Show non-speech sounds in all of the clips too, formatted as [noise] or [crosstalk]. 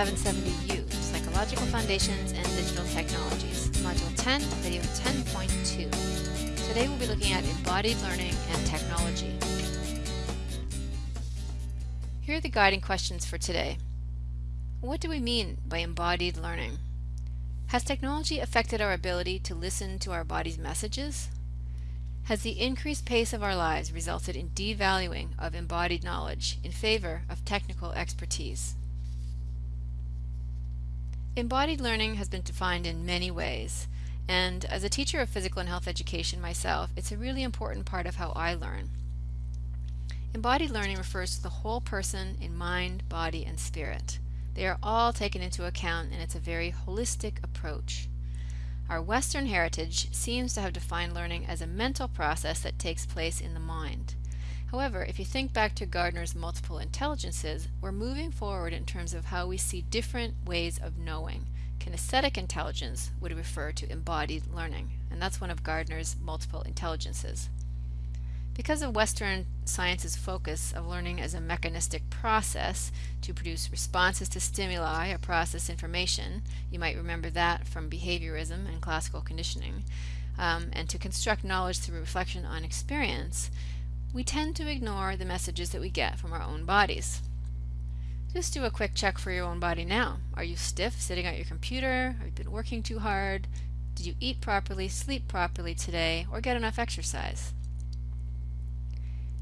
1170U, Psychological Foundations and Digital Technologies, Module 10, Video 10.2. Today we'll be looking at embodied learning and technology. Here are the guiding questions for today. What do we mean by embodied learning? Has technology affected our ability to listen to our body's messages? Has the increased pace of our lives resulted in devaluing of embodied knowledge in favor of technical expertise? Embodied learning has been defined in many ways, and as a teacher of physical and health education myself, it's a really important part of how I learn. Embodied learning refers to the whole person in mind, body, and spirit. They are all taken into account and it's a very holistic approach. Our Western heritage seems to have defined learning as a mental process that takes place in the mind. However, if you think back to Gardner's multiple intelligences, we're moving forward in terms of how we see different ways of knowing. Kinesthetic intelligence would refer to embodied learning, and that's one of Gardner's multiple intelligences. Because of Western science's focus of learning as a mechanistic process to produce responses to stimuli or process information, you might remember that from behaviorism and classical conditioning, um, and to construct knowledge through reflection on experience, we tend to ignore the messages that we get from our own bodies. Just do a quick check for your own body now. Are you stiff sitting at your computer? Have you been working too hard? Did you eat properly, sleep properly today, or get enough exercise?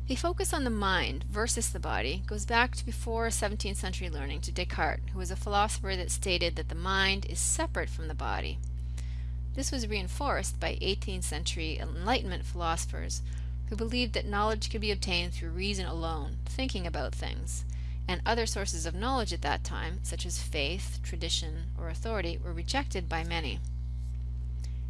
The focus on the mind versus the body goes back to before 17th century learning to Descartes, who was a philosopher that stated that the mind is separate from the body. This was reinforced by 18th century Enlightenment philosophers who believed that knowledge could be obtained through reason alone, thinking about things, and other sources of knowledge at that time, such as faith, tradition, or authority, were rejected by many.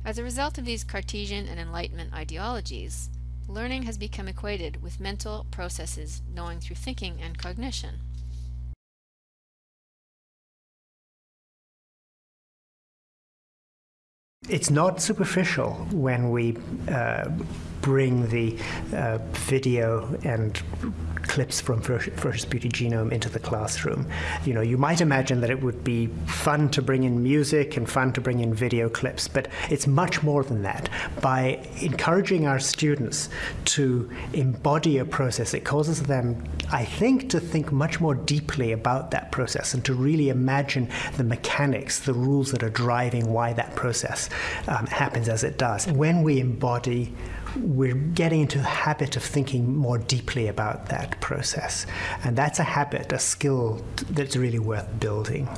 As a result of these Cartesian and Enlightenment ideologies, learning has become equated with mental processes knowing through thinking and cognition. It's not superficial when we uh, bring the uh, video and clips from Ferocious Beauty Genome into the classroom. You know, you might imagine that it would be fun to bring in music and fun to bring in video clips, but it's much more than that. By encouraging our students to embody a process, it causes them, I think, to think much more deeply about that process and to really imagine the mechanics, the rules that are driving why that process um, happens as it does. When we embody we're getting into the habit of thinking more deeply about that process. And that's a habit, a skill that's really worth building.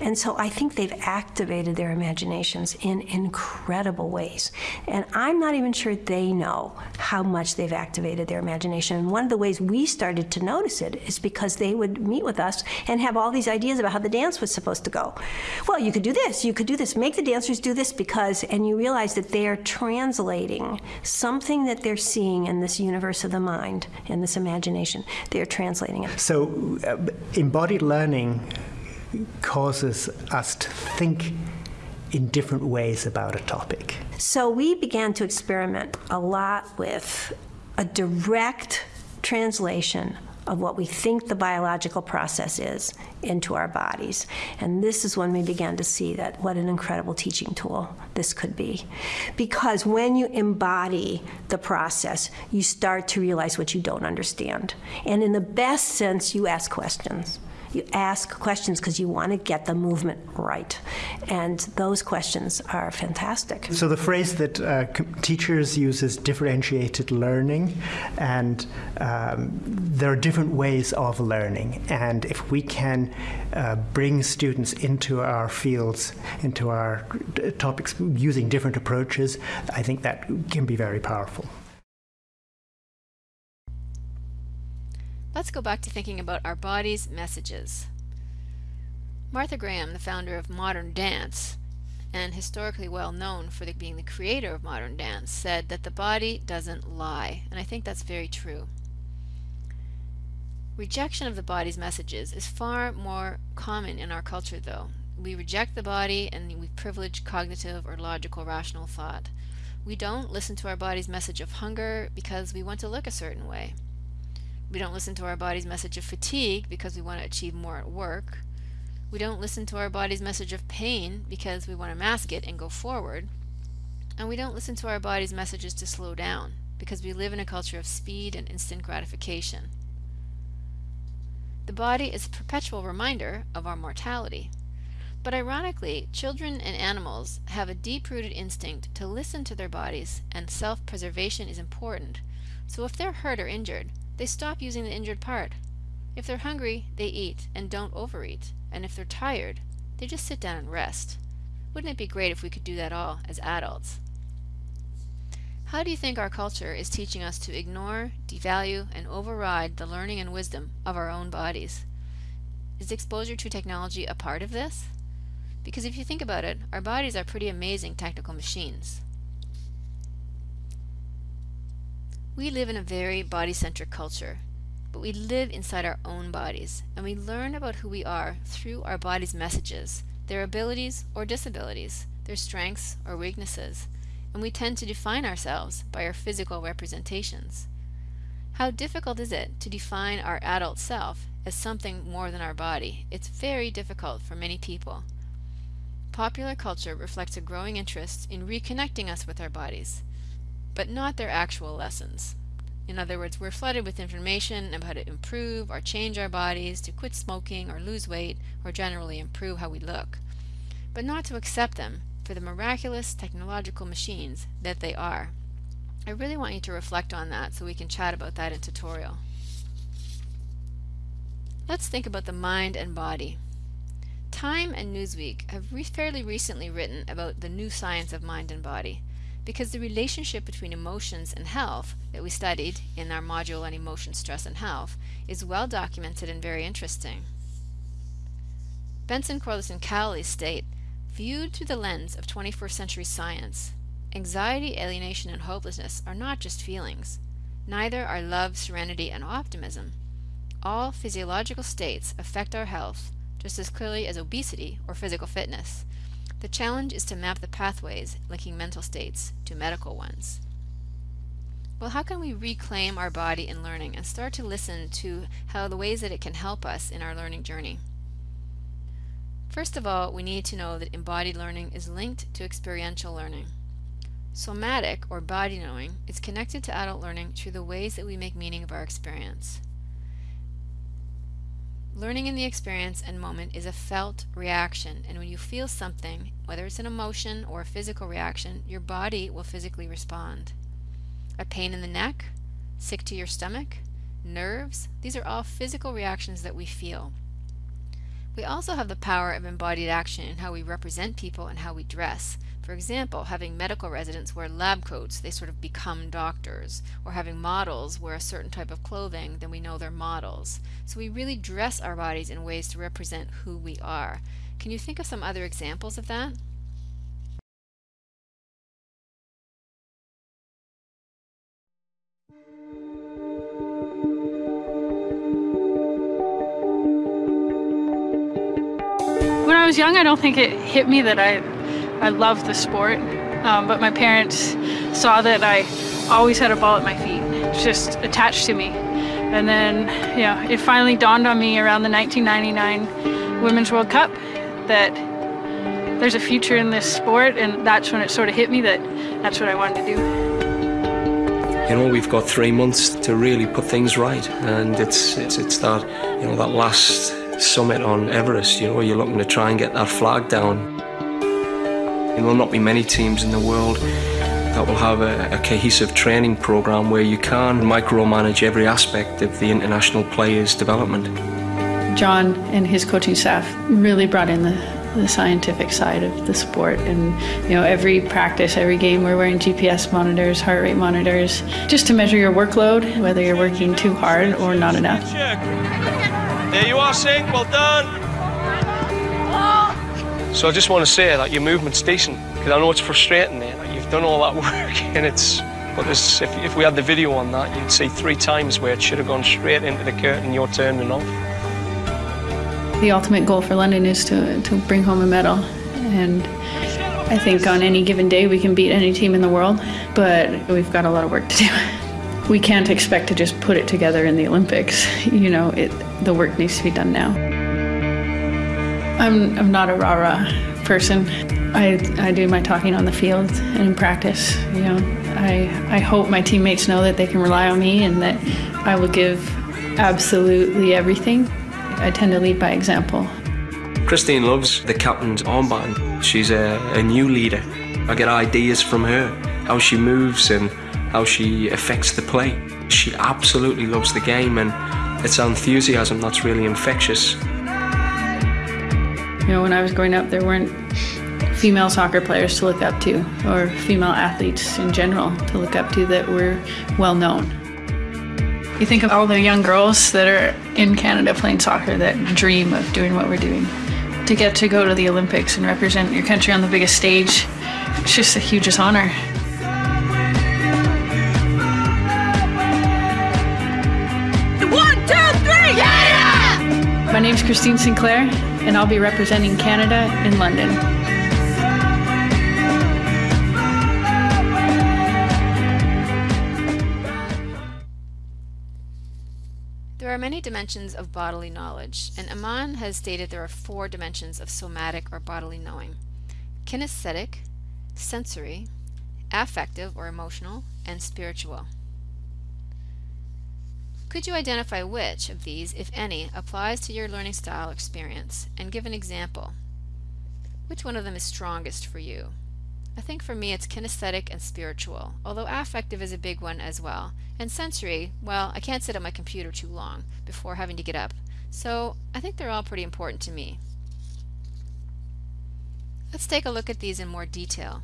And so I think they've activated their imaginations in incredible ways. And I'm not even sure they know how much they've activated their imagination. And one of the ways we started to notice it is because they would meet with us and have all these ideas about how the dance was supposed to go. Well, you could do this, you could do this, make the dancers do this because, and you realize that they are translating something that they're seeing in this universe of the mind, in this imagination. They're translating it. So, uh, embodied learning causes us to think in different ways about a topic. So we began to experiment a lot with a direct translation of what we think the biological process is into our bodies. And this is when we began to see that what an incredible teaching tool this could be. Because when you embody the process, you start to realize what you don't understand. And in the best sense, you ask questions. You ask questions because you want to get the movement right. And those questions are fantastic. So the phrase that uh, teachers use is differentiated learning, and um, there are different ways of learning. And if we can uh, bring students into our fields, into our topics using different approaches, I think that can be very powerful. Let's go back to thinking about our body's messages. Martha Graham, the founder of modern dance, and historically well known for the, being the creator of modern dance, said that the body doesn't lie, and I think that's very true. Rejection of the body's messages is far more common in our culture though. We reject the body and we privilege cognitive or logical rational thought. We don't listen to our body's message of hunger because we want to look a certain way. We don't listen to our body's message of fatigue because we want to achieve more at work. We don't listen to our body's message of pain because we want to mask it and go forward. And we don't listen to our body's messages to slow down because we live in a culture of speed and instant gratification. The body is a perpetual reminder of our mortality. But ironically, children and animals have a deep-rooted instinct to listen to their bodies and self-preservation is important. So if they're hurt or injured, they stop using the injured part. If they're hungry, they eat and don't overeat. And if they're tired, they just sit down and rest. Wouldn't it be great if we could do that all as adults? How do you think our culture is teaching us to ignore, devalue, and override the learning and wisdom of our own bodies? Is exposure to technology a part of this? Because if you think about it, our bodies are pretty amazing technical machines. We live in a very body-centric culture, but we live inside our own bodies, and we learn about who we are through our body's messages, their abilities or disabilities, their strengths or weaknesses, and we tend to define ourselves by our physical representations. How difficult is it to define our adult self as something more than our body? It's very difficult for many people. Popular culture reflects a growing interest in reconnecting us with our bodies but not their actual lessons. In other words, we're flooded with information about how to improve or change our bodies, to quit smoking or lose weight, or generally improve how we look, but not to accept them for the miraculous technological machines that they are. I really want you to reflect on that so we can chat about that in tutorial. Let's think about the mind and body. Time and Newsweek have re fairly recently written about the new science of mind and body because the relationship between emotions and health that we studied in our module on emotion, stress, and health is well documented and very interesting. Benson, Corliss, and Cowley state, viewed through the lens of 21st century science, anxiety, alienation, and hopelessness are not just feelings. Neither are love, serenity, and optimism. All physiological states affect our health just as clearly as obesity or physical fitness. The challenge is to map the pathways linking mental states to medical ones. Well, how can we reclaim our body in learning and start to listen to how the ways that it can help us in our learning journey? First of all, we need to know that embodied learning is linked to experiential learning. Somatic, or body knowing, is connected to adult learning through the ways that we make meaning of our experience. Learning in the experience and moment is a felt reaction, and when you feel something, whether it's an emotion or a physical reaction, your body will physically respond. A pain in the neck, sick to your stomach, nerves, these are all physical reactions that we feel. We also have the power of embodied action in how we represent people and how we dress. For example, having medical residents wear lab coats, they sort of become doctors. Or having models wear a certain type of clothing, then we know they're models. So we really dress our bodies in ways to represent who we are. Can you think of some other examples of that? When I was young, I don't think it hit me that I, I love the sport. Um, but my parents saw that I always had a ball at my feet, just attached to me. And then, yeah, it finally dawned on me around the 1999 Women's World Cup that there's a future in this sport, and that's when it sort of hit me that that's what I wanted to do. You know, we've got three months to really put things right, and it's it's it's that you know that last summit on Everest, you know, you're looking to try and get that flag down. There will not be many teams in the world that will have a, a cohesive training program where you can micromanage every aspect of the international players' development. John and his coaching staff really brought in the, the scientific side of the sport and you know every practice every game we're wearing gps monitors heart rate monitors just to measure your workload whether you're working too hard or not enough There you are, Singh. Well done. So I just want to say that your movement's decent because I know it's frustrating. Eh, there. Like you've done all that [laughs] work, and it's. But if, if we had the video on that, you'd see three times where it should have gone straight into the curtain. You're turning off. the ultimate goal for london is to, to bring home a medal and i think on any given day we can beat any team in the world but we've got a lot of work to do [laughs] we can't expect to just put it together in the olympics [laughs] you know it, the work needs to be done now I'm, I'm not a rah rah person. I, I do my talking on the field and in practice. You know, I, I hope my teammates know that they can rely on me and that I will give absolutely everything. I tend to lead by example. Christine loves the captain's armband. She's a, a new leader. I get ideas from her, how she moves and how she affects the play. She absolutely loves the game and it's enthusiasm that's really infectious. You know, when I was growing up, there weren't female soccer players to look up to or female athletes in general to look up to that were well known. You think of all the young girls that are in Canada playing soccer that dream of doing what we're doing. To get to go to the Olympics and represent your country on the biggest stage, it's just the hugest honor. One, two, three, yeah! My name's Christine Sinclair, and I'll be representing Canada in London. There are many dimensions of bodily knowledge, and Amann has stated there are four dimensions of somatic or bodily knowing kinesthetic, sensory, affective or emotional, and spiritual. Could you identify which of these, if any, applies to your learning style experience and give an example? Which one of them is strongest for you? I think for me it's kinesthetic and spiritual, although affective is a big one as well. And sensory, well, I can't sit at my computer too long before having to get up, so I think they're all pretty important to me. Let's take a look at these in more detail.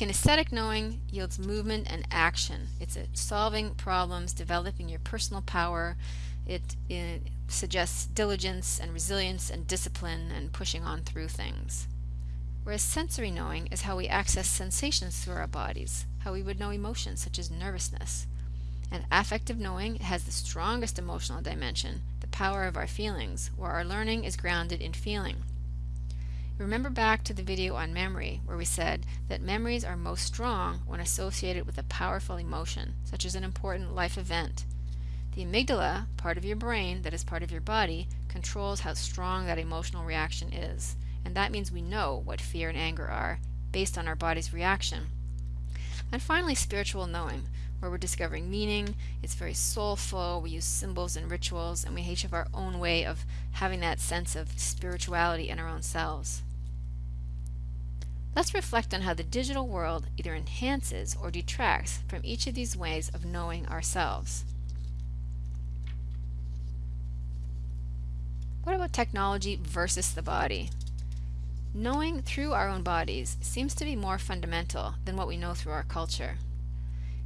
Kinesthetic knowing yields movement and action. It's solving problems, developing your personal power. It, it suggests diligence and resilience and discipline and pushing on through things. Whereas sensory knowing is how we access sensations through our bodies, how we would know emotions such as nervousness. And affective knowing has the strongest emotional dimension, the power of our feelings, where our learning is grounded in feeling. Remember back to the video on memory where we said that memories are most strong when associated with a powerful emotion, such as an important life event. The amygdala, part of your brain that is part of your body, controls how strong that emotional reaction is and that means we know what fear and anger are based on our body's reaction. And finally, spiritual knowing, where we're discovering meaning. It's very soulful. We use symbols and rituals, and we each have our own way of having that sense of spirituality in our own selves. Let's reflect on how the digital world either enhances or detracts from each of these ways of knowing ourselves. What about technology versus the body? Knowing through our own bodies seems to be more fundamental than what we know through our culture.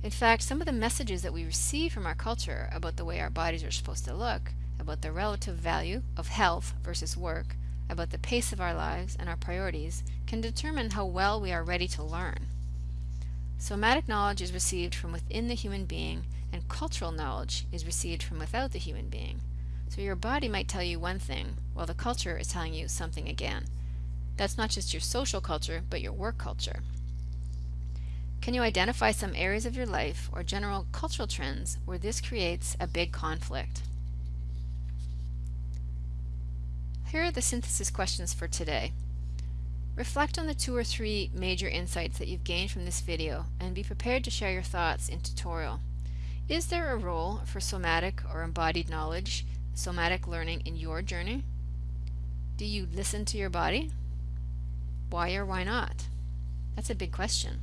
In fact, some of the messages that we receive from our culture about the way our bodies are supposed to look, about the relative value of health versus work, about the pace of our lives and our priorities, can determine how well we are ready to learn. Somatic knowledge is received from within the human being, and cultural knowledge is received from without the human being. So your body might tell you one thing, while the culture is telling you something again. That's not just your social culture, but your work culture. Can you identify some areas of your life or general cultural trends where this creates a big conflict? Here are the synthesis questions for today. Reflect on the two or three major insights that you've gained from this video and be prepared to share your thoughts in tutorial. Is there a role for somatic or embodied knowledge, somatic learning in your journey? Do you listen to your body? Why or why not? That's a big question.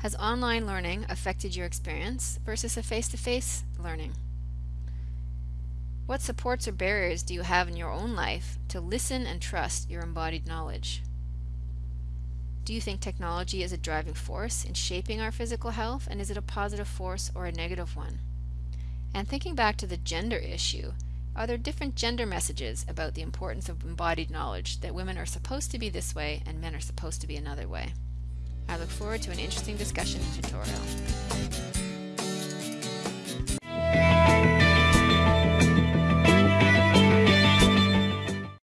Has online learning affected your experience versus a face-to-face -face learning? What supports or barriers do you have in your own life to listen and trust your embodied knowledge? Do you think technology is a driving force in shaping our physical health and is it a positive force or a negative one? And thinking back to the gender issue, are there different gender messages about the importance of embodied knowledge that women are supposed to be this way and men are supposed to be another way? I look forward to an interesting discussion and tutorial.